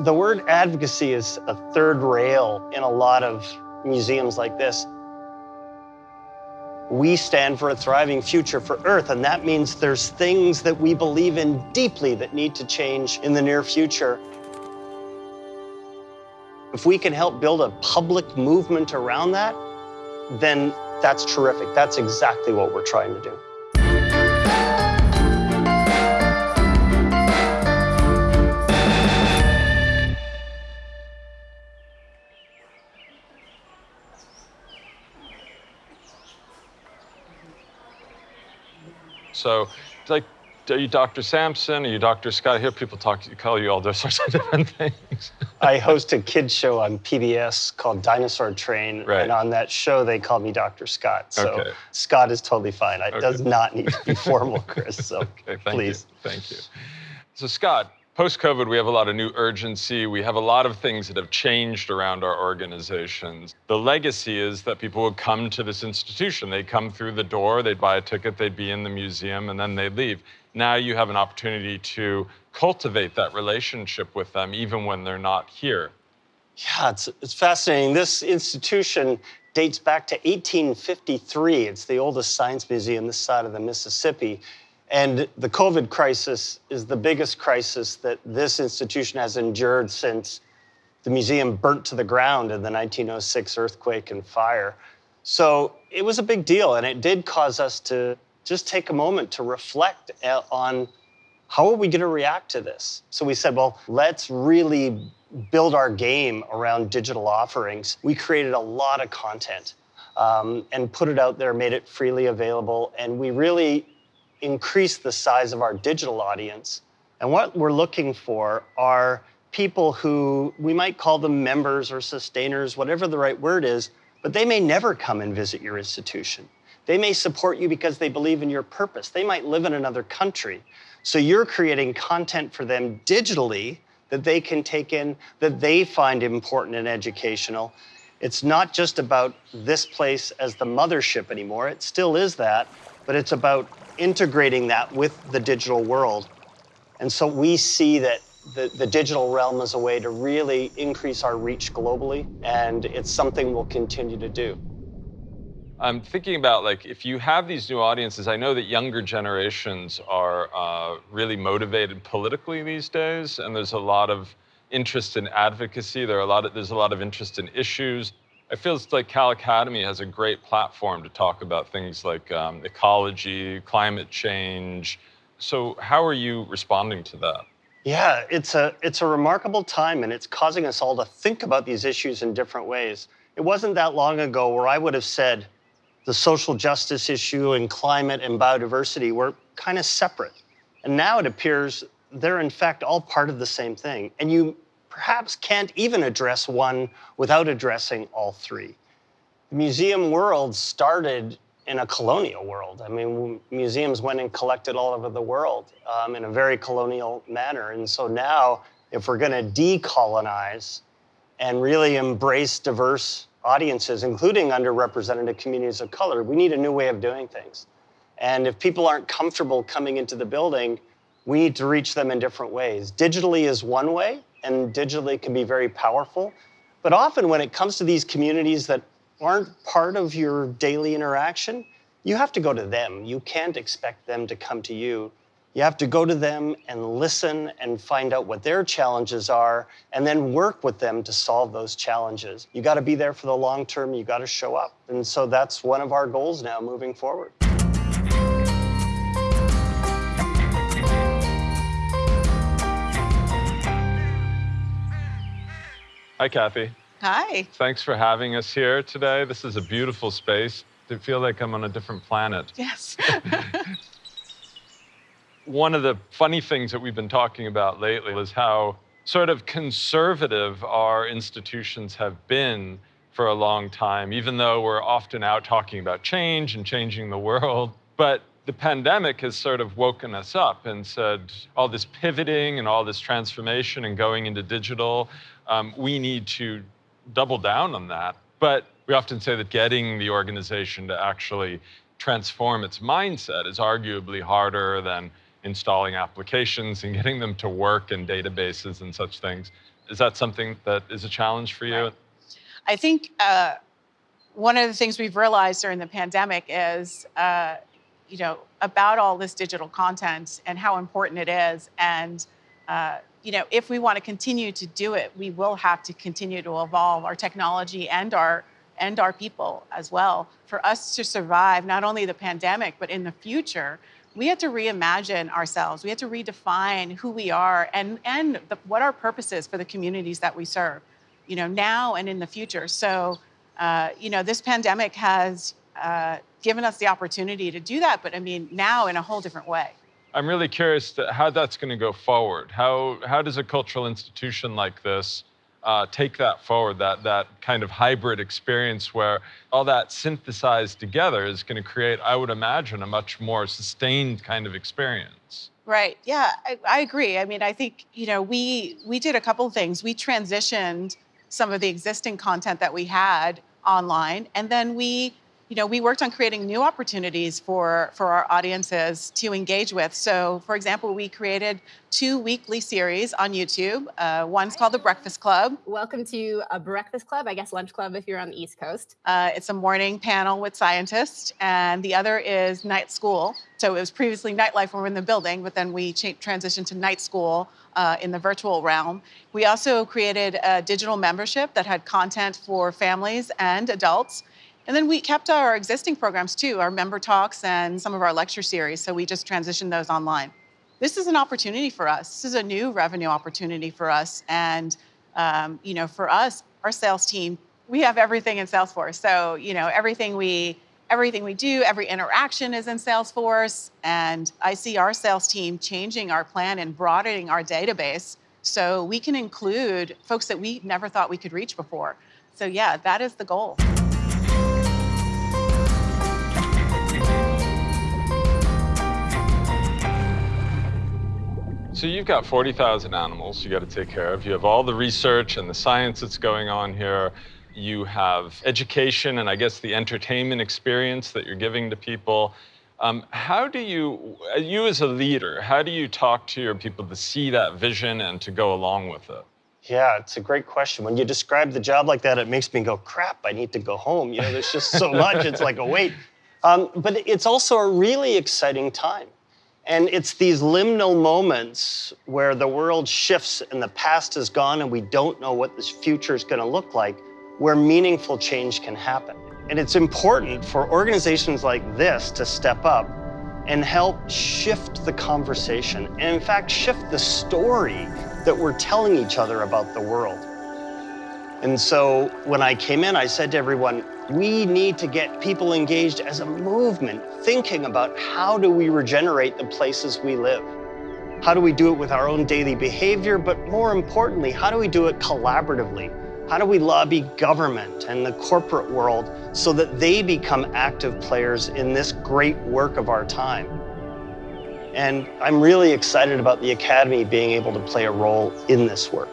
The word advocacy is a third rail in a lot of museums like this. We stand for a thriving future for Earth, and that means there's things that we believe in deeply that need to change in the near future. If we can help build a public movement around that, then that's terrific. That's exactly what we're trying to do. So, like, are you Dr. Sampson? Are you Dr. Scott? I hear people talk, you call you all those sorts of different things. I host a kids show on PBS called Dinosaur Train, Right. and on that show they call me Dr. Scott. So Okay. Scott is totally fine. It does not need to be formal, Chris. So Okay, thank please. you. Thank you. So, Scott, post COVID, we have a lot of new urgency. We have a lot of things that have changed around our organizations. The legacy is that people would come to this institution. They'd come through the door, they'd buy a ticket, they'd be in the museum, and then they'd leave. Now you have an opportunity to cultivate that relationship with them even when they're not here. Yeah, it's, it's fascinating. This institution dates back to 1853. It's the oldest science museum this side of the Mississippi. And the COVID crisis is the biggest crisis that this institution has endured since the museum burnt to the ground in the 1906 earthquake and fire. So it was a big deal, and it did cause us to just take a moment to reflect uh, on how are we going to react to this? So we said, well, let's really build our game around digital offerings. We created a lot of content um, and put it out there, made it freely available, and we really increased the size of our digital audience. And what we're looking for are people who we might call them members or sustainers, whatever the right word is, but they may never come and visit your institution. They may support you because they believe in your purpose. They might live in another country. So you're creating content for them digitally that they can take in, that they find important and educational. It's not just about this place as the mothership anymore. It still is that, but it's about integrating that with the digital world. And so we see that the, the digital realm is a way to really increase our reach globally, and it's something we'll continue to do. I'm thinking about like if you have these new audiences, I know that younger generations are uh, really motivated politically these days, and there's a lot of interest in advocacy. There are a lot of there's a lot of interest in issues. I feels like Cal Academy has a great platform to talk about things like um, ecology, climate change. So how are you responding to that? Yeah, it's a it's a remarkable time and it's causing us all to think about these issues in different ways. It wasn't that long ago where I would have said the social justice issue and climate and biodiversity were kind of separate. And now it appears they're in fact all part of the same thing. And you perhaps can't even address one without addressing all three. The museum world started in a colonial world. I mean, museums went and collected all over the world um, in a very colonial manner. And so now, if we're going to decolonize and really embrace diverse audiences, including underrepresented communities of color, we need a new way of doing things. And if people aren't comfortable coming into the building, we need to reach them in different ways. Digitally is one way, and digitally can be very powerful. But often, when it comes to these communities that aren't part of your daily interaction, you have to go to them. You can't expect them to come to you. You have to go to them and listen and find out what their challenges are and then work with them to solve those challenges. You got to be there for the long term, you got to show up. And so that's one of our goals now moving forward. Hi, Kathy. Hi. Thanks for having us here today. This is a beautiful space. I feel like I'm on a different planet. Yes. One of the funny things that we've been talking about lately is how sort of conservative our institutions have been for a long time, even though we're often out talking about change and changing the world. But the pandemic has sort of woken us up and said all this pivoting and all this transformation and going into digital, um, we need to double down on that. But we often say that getting the organization to actually transform its mindset is arguably harder than installing applications and getting them to work in databases and such things. Is that something that is a challenge for you? I think uh, one of the things we've realized during the pandemic is, uh, you know, about all this digital content and how important it is. And, uh, you know, if we want to continue to do it, we will have to continue to evolve our technology and our and our people as well. For us to survive not only the pandemic, but in the future, we had to reimagine ourselves. We had to redefine who we are and, and the, what our purpose is for the communities that we serve, you know, now and in the future. So, uh, you know, this pandemic has uh, given us the opportunity to do that, but I mean, now in a whole different way. I'm really curious to how that's going to go forward. How, how does a cultural institution like this uh, take that forward, that, that kind of hybrid experience where all that synthesized together is going to create, I would imagine, a much more sustained kind of experience. Right. Yeah, I, I agree. I mean, I think, you know, we, we did a couple of things. We transitioned some of the existing content that we had online, and then we you know, we worked on creating new opportunities for, for our audiences to engage with. So, for example, we created two weekly series on YouTube. Uh, one's called The Breakfast Club. Welcome to a Breakfast Club, I guess lunch club if you're on the East Coast. Uh, it's a morning panel with scientists, and the other is Night School. So it was previously nightlife when we were in the building, but then we transitioned to night school uh, in the virtual realm. We also created a digital membership that had content for families and adults. And then we kept our existing programs too, our member talks and some of our lecture series. So we just transitioned those online. This is an opportunity for us. This is a new revenue opportunity for us. And, um, you know, for us, our sales team, we have everything in Salesforce. So, you know, everything we, everything we do, every interaction is in Salesforce. And I see our sales team changing our plan and broadening our database so we can include folks that we never thought we could reach before. So yeah, that is the goal. So you've got 40,000 animals you got to take care of. You have all the research and the science that's going on here. You have education and I guess the entertainment experience that you're giving to people. Um, how do you, you as a leader, how do you talk to your people to see that vision and to go along with it? Yeah, it's a great question. When you describe the job like that, it makes me go, crap, I need to go home. You know, there's just so much. It's like a weight. Um, but it's also a really exciting time. And it's these liminal moments where the world shifts and the past is gone and we don't know what this future is going to look like, where meaningful change can happen. And it's important for organizations like this to step up and help shift the conversation and in fact shift the story that we're telling each other about the world. And so when I came in, I said to everyone, we need to get people engaged as a movement, thinking about how do we regenerate the places we live? How do we do it with our own daily behavior? But more importantly, how do we do it collaboratively? How do we lobby government and the corporate world so that they become active players in this great work of our time? And I'm really excited about the Academy being able to play a role in this work.